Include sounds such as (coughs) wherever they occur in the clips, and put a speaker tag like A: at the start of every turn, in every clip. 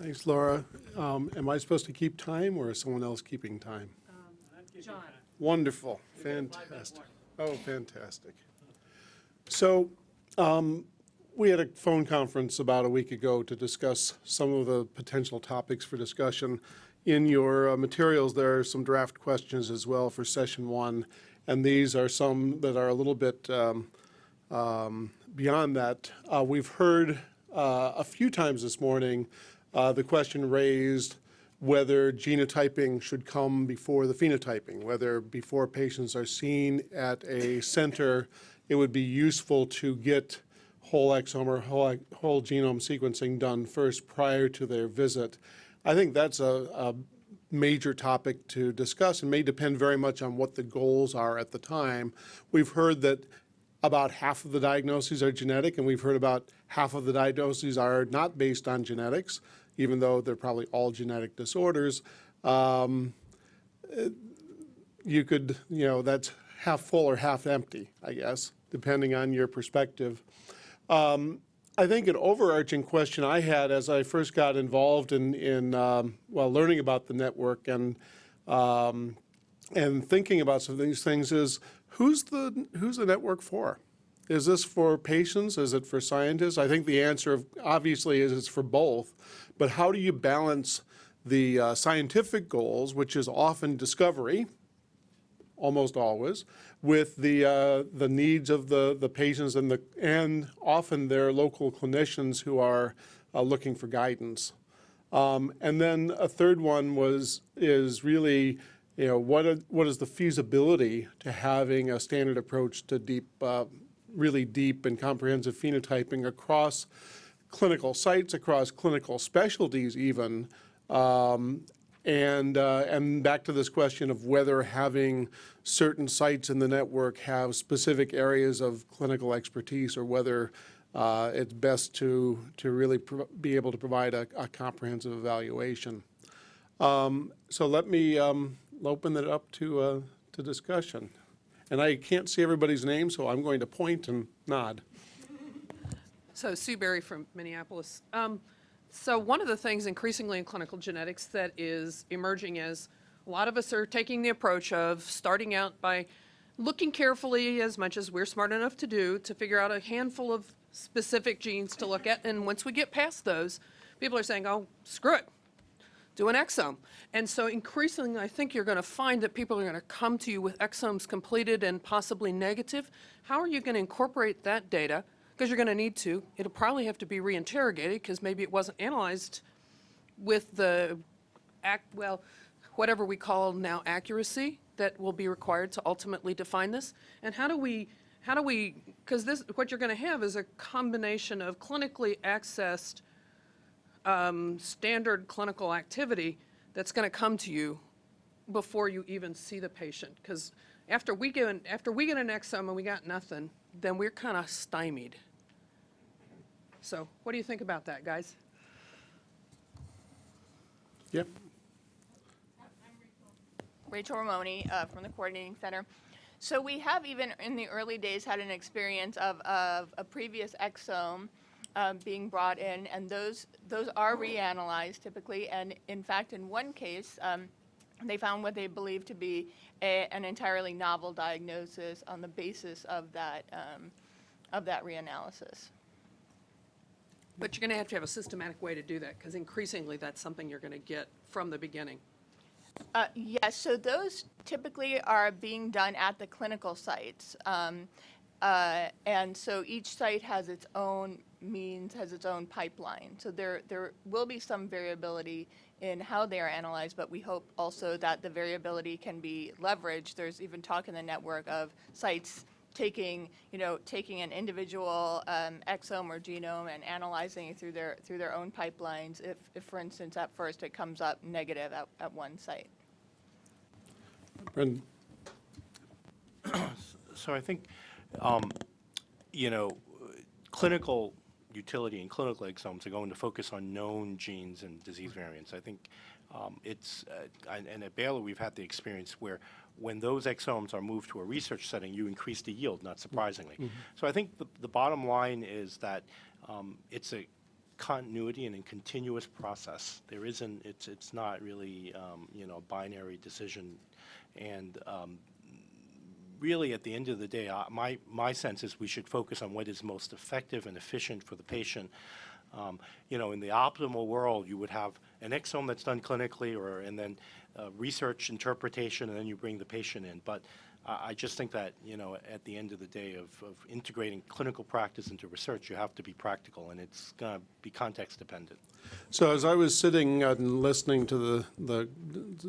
A: Thanks, Laura. Um, Am I supposed to keep time, or is someone else keeping time?
B: John,
A: Wonderful, fantastic. Oh, fantastic. So, um, we had a phone conference about a week ago to discuss some of the potential topics for discussion. In your uh, materials, there are some draft questions as well for session one, and these are some that are a little bit um, um, beyond that. Uh, We've heard uh, a few times this morning uh, the question raised whether genotyping should come before the phenotyping, whether before patients are seen at a center, it would be useful to get whole exome or whole, whole genome sequencing done first prior to their visit. I think that's a, a major topic to discuss and may depend very much on what the goals are at the time. We've heard that about half of the diagnoses are genetic, and we've heard about half of the diagnoses are not based on genetics even though they're probably all genetic disorders. Um, you could, you know, that's half full or half empty, I guess, depending on your perspective. Um, I think an overarching question I had as I first got involved in, in um, well, learning about the network and um, and thinking about some of these things is who's the who's the network for? Is this for patients? Is it for scientists? I think the answer obviously is it's for both. But how do you balance the uh, scientific goals, which is often discovery, almost always, with the uh, the needs of the the patients and the and often their local clinicians who are uh, looking for guidance. Um, and then a third one was is really you know what what is the feasibility to having a standard approach to deep uh, really deep and comprehensive phenotyping across clinical sites, across clinical specialties even, um, and, uh, and back to this question of whether having certain sites in the network have specific areas of clinical expertise or whether uh, it's best to, to really be able to provide a, a comprehensive evaluation. Um, so let me um, open it up to, uh, to discussion. And I can't see everybody's name, so I'm going to point and nod.
B: so Sue Berry from Minneapolis. Um, so one of the things increasingly in clinical genetics that is emerging is a lot of us are taking the approach of starting out by looking carefully as much as we're smart enough to do to figure out a handful of specific genes to look at. And once we get past those, people are saying, oh, screw it, do an exome. And so increasingly, I think you're going to find that people are going to come to you with exomes completed and possibly negative. How are you going to incorporate that data? Because you're going to need to. It'll probably have to be reinterrogated because maybe it wasn't analyzed with the, act, well, whatever we call now accuracy that will be required to ultimately define this. And how do we, how do we, because this, what you're going to have is a combination of clinically accessed um, standard clinical activity that's going to come to you before you even see the patient. Because after we get an, after we get an exome and we got nothing, then we're kind of stymied. So what do you think about that, guys?
A: Yep.
C: Rachel Ramoni uh, from the Coordinating Center. So we have even in the early days had an experience of, of a previous exome um, being brought in, and those those are reanalyzed typically. And in fact, in one case, um, they found what they believed to be a, an entirely novel diagnosis on the basis of that um, of that reanalysis.
B: But you're going to have to have a systematic way to do that because increasingly that's something you're going to get from the beginning.
C: Uh, yes, so those typically are being done at the clinical sites. Um, uh, and so each site has its own means, has its own pipeline. So there, there will be some variability in how they are analyzed, but we hope also that the variability can be leveraged. There's even talk in the network of sites taking, you know, taking an individual um, exome or genome and analyzing it through their through their own pipelines. If, if for instance, at first it comes up negative at, at one site.
A: Brendan. (coughs)
D: So I think um, you know, clinical utility in clinical exomes are going to focus on known genes and disease variants. I think um, it's, uh, and at Baylor we've had the experience where when those exomes are moved to a research setting, you increase the yield, not surprisingly. Mm -hmm. So I think the, the bottom line is that um, it's a continuity and a continuous process. There isn't, it's, it's not really, um, you know, a binary decision. And um, really, at the end of the day, uh, my, my sense is we should focus on what is most effective and efficient for the patient. Um, You know, in the optimal world, you would have an exome that's done clinically, or, and then uh, research interpretation, and then you bring the patient in. But I, just think that, you know, at the end of the day of, of integrating clinical practice into research, you have to be practical, and it's going to be context dependent.
A: So as I was sitting and listening to the, the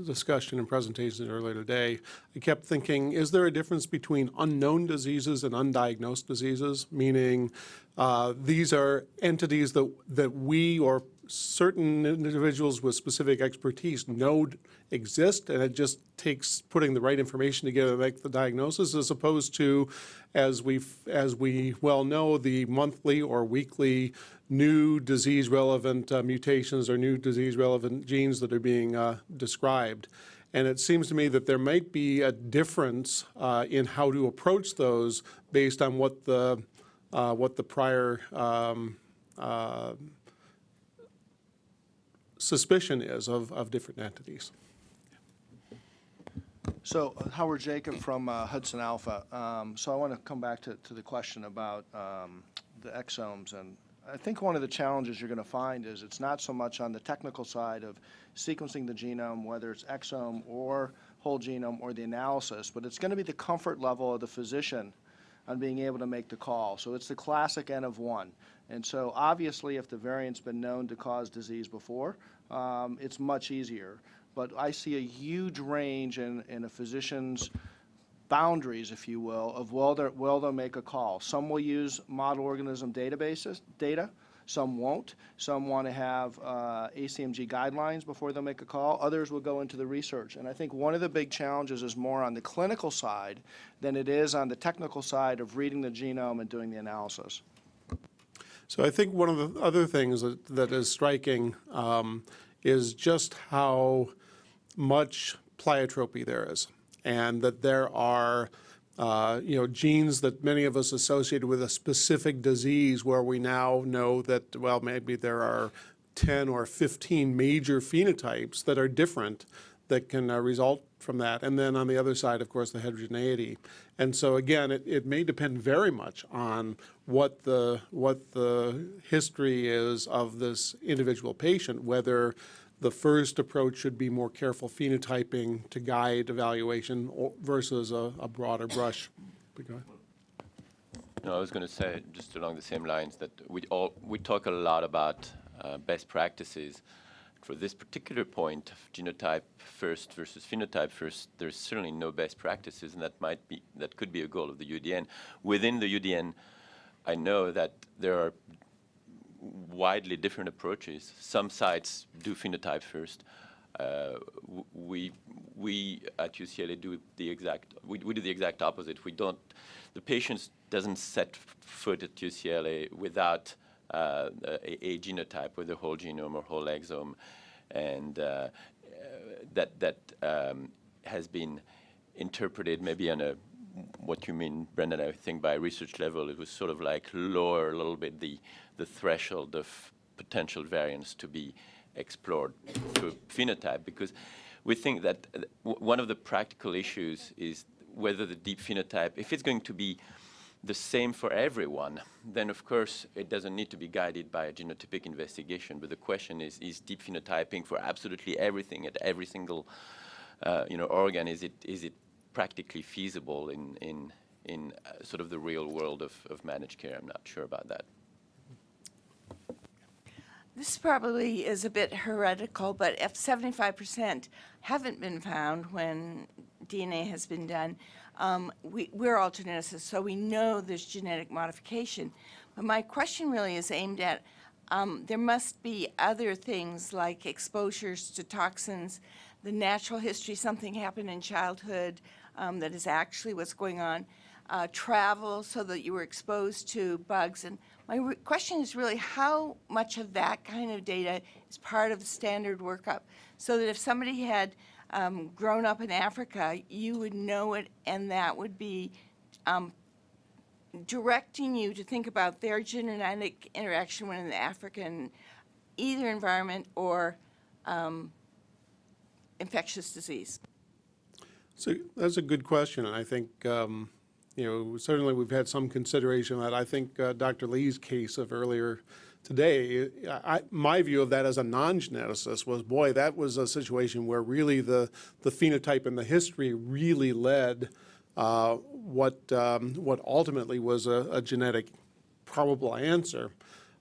A: discussion and presentations earlier today, I kept thinking, is there a difference between unknown diseases and undiagnosed diseases? Meaning, uh, these are entities that, that we or certain individuals with specific expertise know exist, and it just takes putting the right information together to make the diagnosis, as opposed to, as we, as we well know, the monthly or weekly new disease-relevant uh, mutations or new disease-relevant genes that are being uh, described. And it seems to me that there might be a difference uh, in how to approach those based on what the, uh, what the prior um, uh, suspicion is of, of different entities.
E: So uh, Howard Jacob from uh, HudsonAlpha. Um, So I want to come back to, to the question about um, the exomes. And I think one of the challenges you're going to find is it's not so much on the technical side of sequencing the genome, whether it's exome or whole genome or the analysis, but it's going to be the comfort level of the physician on being able to make the call. So it's the classic N of one. And so obviously, if the variant's been known to cause disease before, um, it's much easier. But I see a huge range in, in a physician's boundaries, if you will, of will they, will they make a call. Some will use model organism databases, data. Some won't. Some want to have uh, ACMG guidelines before they'll make a call. Others will go into the research. And I think one of the big challenges is more on the clinical side than it is on the technical side of reading the genome and doing the analysis.
A: So I think one of the other things that, that is striking um, is just how much pleiotropy there is, and that there are, uh, you know, genes that many of us associated with a specific disease where we now know that, well, maybe there are 10 or 15 major phenotypes that are different that can uh, result from that. And then on the other side, of course, the heterogeneity. And so again, it, it may depend very much on what the, what the history is of this individual patient, whether the first approach should be more careful phenotyping to guide evaluation versus a, a broader brush.
F: No, I was going to say, just along the same lines, that we all, we talk a lot about uh, best practices. For this particular point of genotype first versus phenotype first, there's certainly no best practices, and that might be, that could be a goal of the UDN. Within the UDN, I know that there are widely different approaches. Some sites do phenotype first. Uh, we we at UCLA do the exact we, we do the exact opposite. We don't the patient doesn't set foot at UCLA without uh, a, a genotype, whether whole genome or whole exome, and uh, that that um, has been interpreted maybe on a what you mean, Brendan, I think by research level, it was sort of like lower a little bit the, the threshold of potential variants to be explored through phenotype because we think that uh, one of the practical issues is whether the deep phenotype, if it's going to be the same for everyone, then of course it doesn't need to be guided by a genotypic investigation. But the question is, is deep phenotyping for absolutely everything at every single uh, you know, organ, is it, is it practically feasible in, in, in uh, sort of the real world of, of managed care? I'm not sure about that.
G: This probably is a bit heretical, but if 75% haven't been found when DNA has been done, um, we, we're all geneticists, so we know there's genetic modification. But my question really is aimed at um, there must be other things like exposures to toxins, the natural history, something happened in childhood um, that is actually what's going on, uh, travel so that you were exposed to bugs. And my question is really how much of that kind of data is part of the standard workup? So that if somebody had um, grown up in Africa, you would know it and that would be um, directing you to think about their genetic interaction in the African either environment or um, infectious disease?
A: So that's a good question, and I think, um, you know, certainly we've had some consideration of that. I think uh, Dr. Lee's case of earlier today, I, my view of that as a non-geneticist was, boy, that was a situation where really the, the phenotype and the history really led uh, what, um, what ultimately was a, a genetic probable answer.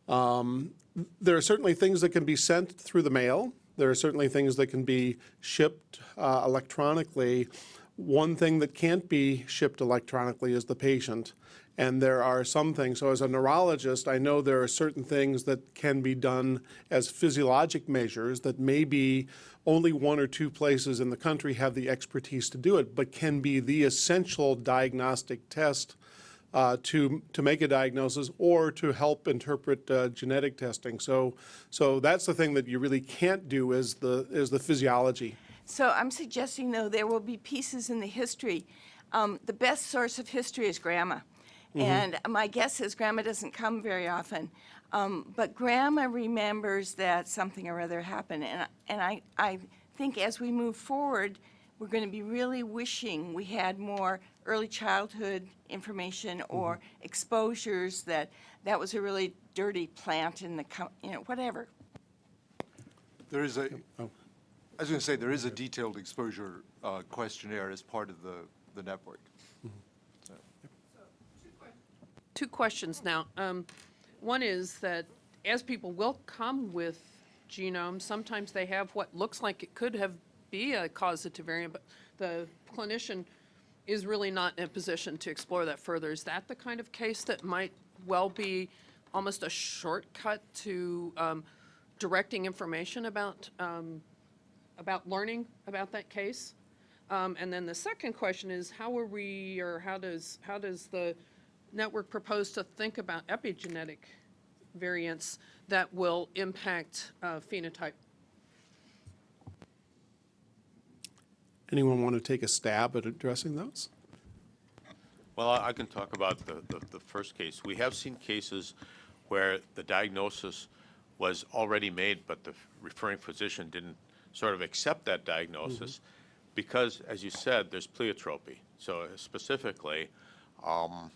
A: Um, there are certainly things that can be sent through the mail. There are certainly things that can be shipped uh, electronically. One thing that can't be shipped electronically is the patient. And there are some things, so as a neurologist, I know there are certain things that can be done as physiologic measures that maybe only one or two places in the country have the expertise to do it, but can be the essential diagnostic test uh, to, to make a diagnosis or to help interpret uh, genetic testing. So, so that's the thing that you really can't do is the, is the physiology.
G: So I'm suggesting, though, there will be pieces in the history. Um, the best source of history is grandma. And my guess is grandma doesn't come very often. Um, but grandma remembers that something or other happened. And, and I, I think as we move forward, we're going to be really wishing we had more early childhood information or exposures that that was a really dirty plant in the, you know, whatever.
H: There is a, I was going to say, there is a detailed exposure uh, questionnaire as part of the, the network.
B: Two questions now. Um, One is that as people will come with genomes, sometimes they have what looks like it could have be a causative variant, but the clinician is really not in a position to explore that further. Is that the kind of case that might well be almost a shortcut to um, directing information about, um, about learning about that case? Um, and then the second question is, how are we, or how does, how does the network proposed to think about epigenetic variants that will impact uh, phenotype?
A: Anyone want to take a stab at addressing those?
I: Well, I I can talk about the, the, the first case. We have seen cases where the diagnosis was already made, but the referring physician didn't sort of accept that diagnosis because, as you said, there's pleiotropy. So specifically, um,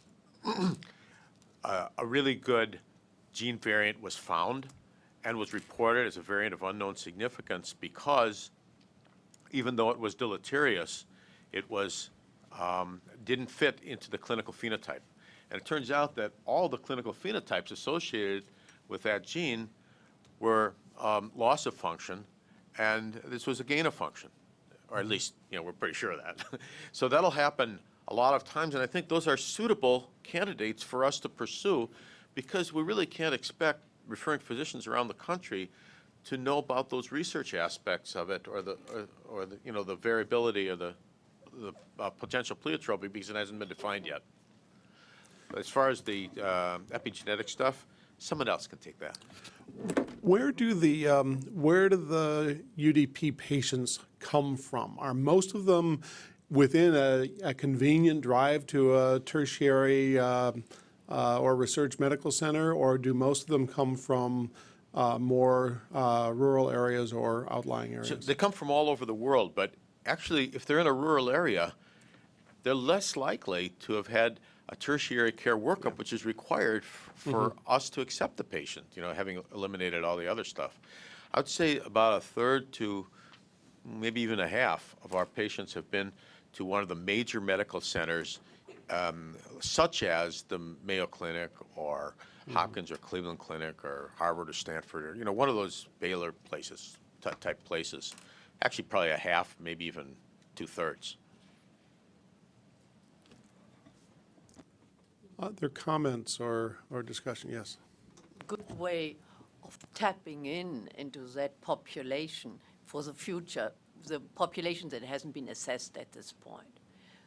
I: a, a really good gene variant was found and was reported as a variant of unknown significance because even though it was deleterious, it was, um, didn't fit into the clinical phenotype. And it turns out that all the clinical phenotypes associated with that gene were um, loss of function, and this was a gain of function, or at least, you know, we're pretty sure of that. (laughs) so that'll happen a lot of times, and I think those are suitable candidates for us to pursue because we really can't expect referring physicians around the country to know about those research aspects of it or the, or, or the, you know, the variability or the, the uh, potential pleiotropy because it hasn't been defined yet. As far as the uh, epigenetic stuff, someone else can take that.
A: Where do the, um, where do the UDP patients come from? Are most of them within a, a convenient drive to a tertiary uh, uh, or research medical center, or do most of them come from uh, more uh, rural areas or outlying
I: So
A: areas?
I: they come from all over the world, but actually, if they're in a rural area, they're less likely to have had a tertiary care workup, which is required for us to accept the patient, you know, having eliminated all the other stuff. I would say about a third to maybe even a half of our patients have been to one of the major medical centers, um, such as the Mayo Clinic or Hopkins or Cleveland Clinic or Harvard or Stanford, or, you know, one of those Baylor places, type places. Actually, probably a half, maybe even two-thirds.
A: Other comments or, or discussion? Yes.
J: good way of tapping in into that population for the future, the population that hasn't been assessed at this point.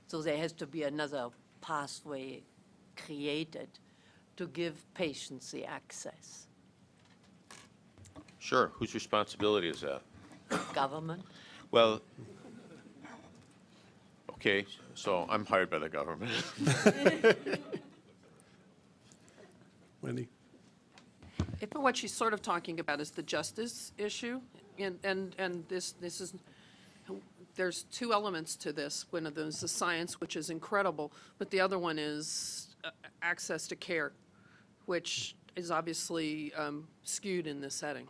J: So there has to be another pathway created to give patients the access.
I: Sure, whose responsibility is that?
J: Government,
I: Well, okay, so I'm hired by the government. (laughs)
A: Wendy?
B: But what she's sort of talking about is the justice issue, and, and, and this, this is, there's two elements to this. One of them is the science, which is incredible, but the other one is uh, access to care, which is obviously um, skewed in this setting.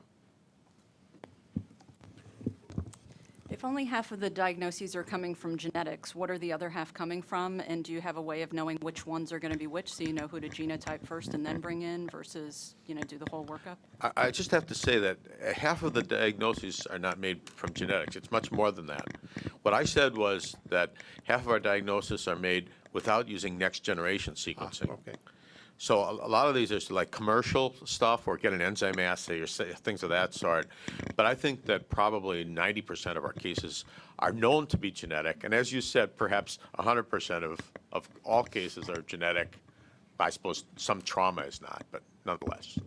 K: If only half of the diagnoses are coming from genetics, what are the other half coming from? And do you have a way of knowing which ones are going to be which, so you know who to genotype first and then bring in versus, you know, do the whole workup?
I: I, I just have to say that uh, half of the diagnoses are not made from genetics. It's much more than that. What I said was that half of our diagnoses are made without using next-generation sequencing.
A: Okay.
I: So a, a lot of these are like commercial stuff or get an enzyme assay or say, things of that sort. But I think that probably 90% of our cases are known to be genetic. And as you said, perhaps 100% of, of all cases are genetic. I suppose some trauma is not, but nonetheless.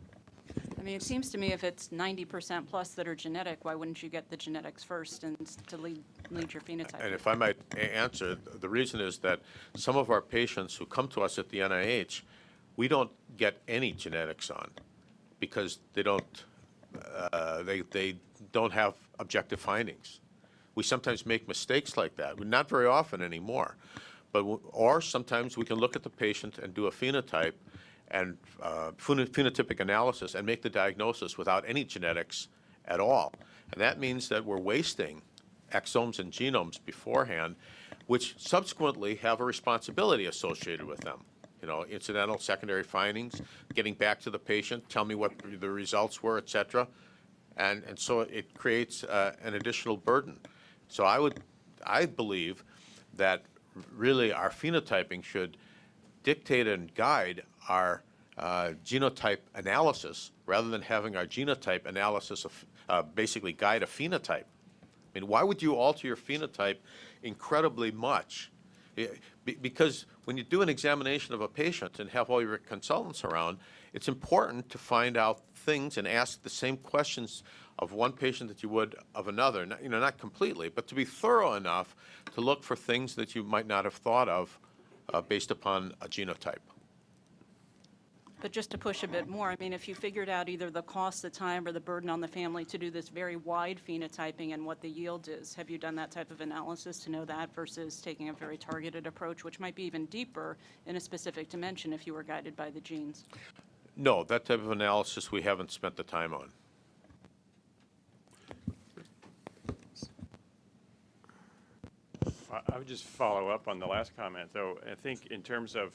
K: I mean, it seems to me if it's 90% plus that are genetic, why wouldn't you get the genetics first and to lead, lead your phenotype?
I: And if I might answer, the reason is that some of our patients who come to us at the NIH, we don't get any genetics on because they don't, uh, they, they don't have objective findings. We sometimes make mistakes like that, not very often anymore. But, or sometimes we can look at the patient and do a phenotype and uh, phenotypic analysis and make the diagnosis without any genetics at all. And that means that we're wasting exomes and genomes beforehand, which subsequently have a responsibility associated with them. You know, incidental, secondary findings, getting back to the patient, tell me what the results were, et cetera. And, and so it creates uh, an additional burden. So I would, I believe that really our phenotyping should dictate and guide our uh, genotype analysis rather than having our genotype analysis of, uh, basically guide a phenotype. I mean, why would you alter your phenotype incredibly much? Be- Because when you do an examination of a patient and have all your consultants around, it's important to find out things and ask the same questions of one patient that you would of another. Not- You know, not completely, but to be thorough enough to look for things that you might not have thought of uh, based upon a genotype.
K: But just to push a bit more, I mean, if you figured out either the cost, the time, or the burden on the family to do this very wide phenotyping and what the yield is, have you done that type of analysis to know that versus taking a very targeted approach, which might be even deeper in a specific dimension if you were guided by the genes?
I: No, that type of analysis we haven't spent the time on.
L: I- I would just follow up on the last comment, though. I think in terms of,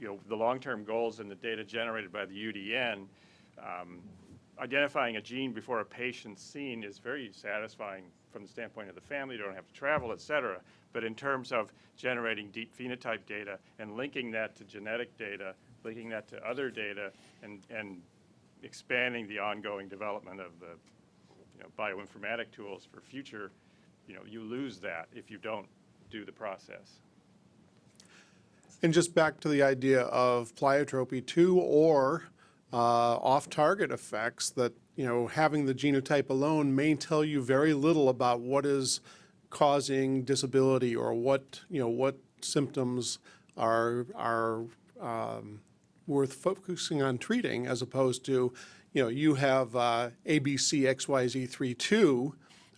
L: you know, the long-term goals and the data generated by the UDN, um, identifying a gene before a patient's seen is very satisfying from the standpoint of the family, you don't have to travel, et cetera. But in terms of generating deep phenotype data and linking that to genetic data, linking that to other data, and, and expanding the ongoing development of the, you know, bioinformatic tools for future, you know, you lose that if you don't do the process.
A: And just back to the idea of pleiotropy too, or uh, off-target effects that, you know, having the genotype alone may tell you very little about what is causing disability or what, you know, what symptoms are, are um, worth focusing on treating as opposed to, you know, you have uh, ABCXYZ32,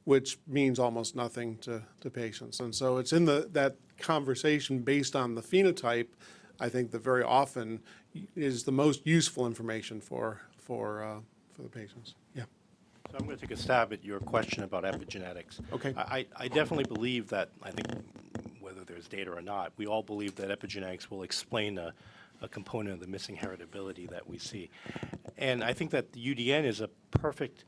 A: which means almost nothing to, to patients. And so it's in the, that conversation based on the phenotype, I think that very often is the most useful information for, for, uh, for the patients. Yeah.
D: So I'm going to take a stab at your question about epigenetics.
A: Okay.
D: I, I I definitely believe that, I think, whether there's data or not, we all believe that epigenetics will explain a, a component of the missing heritability that we see. And I think that the UDN is a perfect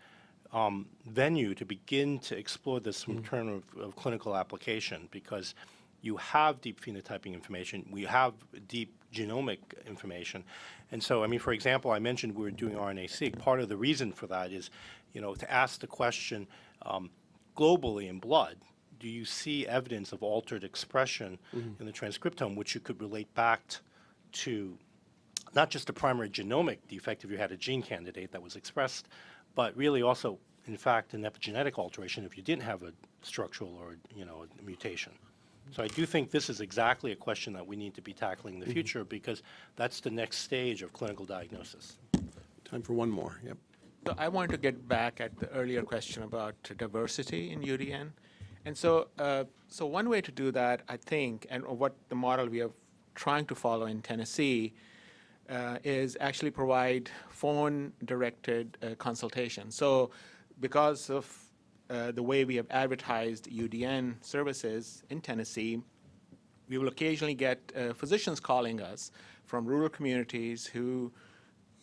D: um, venue to begin to explore this from term of, of clinical application because you have deep phenotyping information, we have deep genomic information. And so, I mean, for example, I mentioned we were doing RNA-seq. Part of the reason for that is, you know, to ask the question um, globally in blood, do you see evidence of altered expression in the transcriptome, which you could relate back to not just a primary genomic defect if you had a gene candidate that was expressed, but really also, in fact, an epigenetic alteration if you didn't have a structural or, you know, a mutation. So I do think this is exactly a question that we need to be tackling in the future because that's the next stage of clinical diagnosis.
A: Time for one more, yep.
M: So I want to get back at the earlier question about diversity in UDN. And so, uh, so one way to do that, I think, and what the model we are trying to follow in Tennessee uh, is actually provide phone-directed uh, consultation. So because of uh, the way we have advertised UDN services in Tennessee, we will occasionally get uh, physicians calling us from rural communities who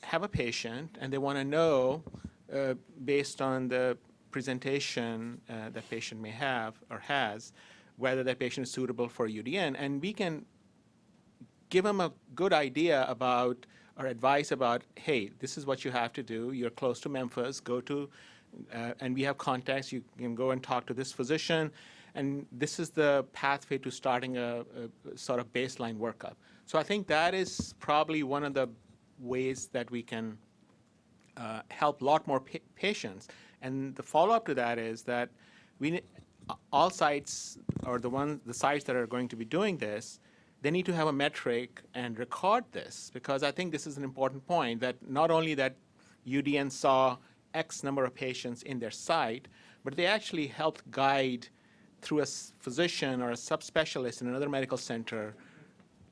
M: have a patient and they want to know, uh, based on the presentation uh, that patient may have or has, whether that patient is suitable for UDN. And we can give them a good idea about or advice about, hey, this is what you have to do. You're close to Memphis. Go to, uh, and we have contacts. You can go and talk to this physician, and this is the pathway to starting a, a sort of baseline workup. So I think that is probably one of the ways that we can uh, help a lot more pa- patients. And the follow-up to that is that we, all sites, or the one, the sites that are going to be doing this, they need to have a metric and record this, because I think this is an important point, that not only that UDN saw X number of patients in their site, but they actually helped guide through a physician or a subspecialist in another medical center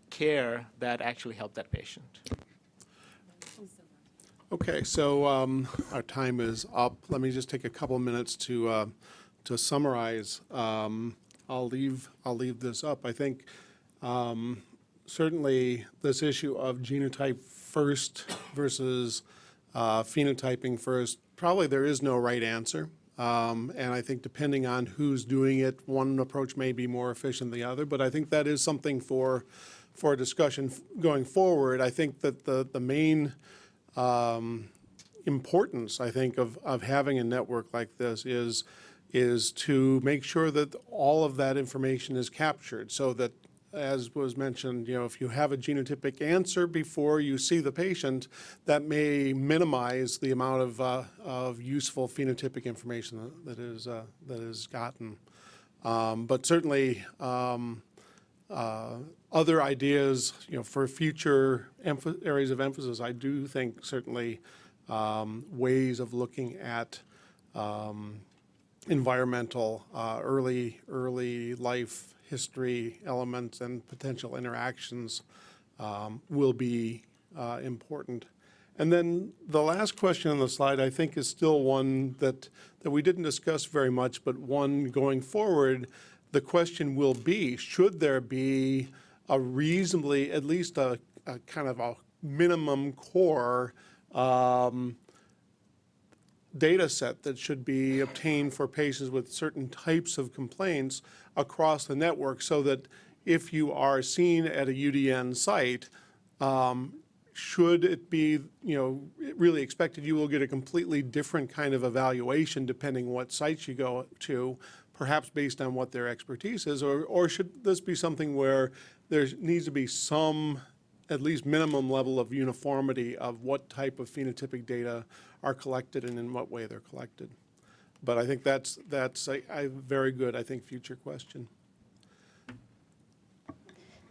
M: care that actually helped that patient.
A: Okay, so um, our time is up. Let me just take a couple minutes to, uh, to summarize. Um, I'll leave, I'll leave this up. I think um, certainly this issue of genotype first versus uh, phenotyping first, probably there is no right answer. Um, And I think depending on who's doing it, one approach may be more efficient than the other. But I think that is something for, for discussion going forward. I think that the, the main um, importance, I think, of, of having a network like this is, is to make sure that all of that information is captured so that, as was mentioned, you know, if you have a genotypic answer before you see the patient, that may minimize the amount of, uh, of useful phenotypic information that, is, uh, that is gotten. Um, but certainly, um, uh, other ideas, you know, for future areas of emphasis, I do think certainly um, ways of looking at um, environmental, uh, early, early life history elements and potential interactions um, will be uh, important. And then the last question on the slide, I think, is still one that, that we didn't discuss very much, but one going forward, the question will be, should there be a reasonably, at least a, a kind of a minimum core um, data set that should be obtained for patients with certain types of complaints across the network so that if you are seen at a UDN site, um, should it be, you know, really expected you will get a completely different kind of evaluation depending what sites you go to, perhaps based on what their expertise is, or, or should this be something where there needs to be some, at least minimum level of uniformity of what type of phenotypic data are collected and in what way they're collected? But I think that's, that's a, a very good, I think, future question.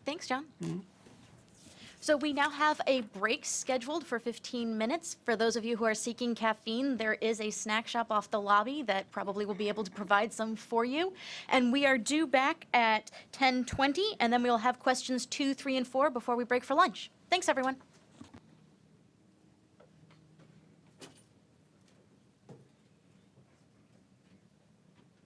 N: Thanks, John. Mm-hmm. So we now have a break scheduled for 15 minutes. For those of you who are seeking caffeine, there is a snack shop off the lobby that probably will be able to provide some for you. And we are due back at 10:20, and then we will have questions two, three, and four before we break for lunch. Thanks, everyone.